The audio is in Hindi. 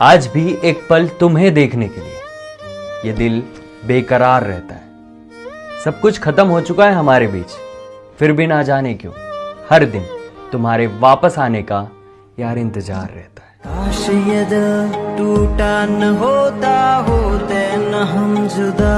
आज भी एक पल तुम्हें देखने के लिए। ये दिल बेकरार रहता है। सब कुछ खत्म हो चुका है हमारे बीच। फिर भी ना जाने क्यों? हर दिन तुम्हारे वापस आने का यार इंतज़ार रहता है। काश ये दिल टूटा न होता, होते न हम जुदा।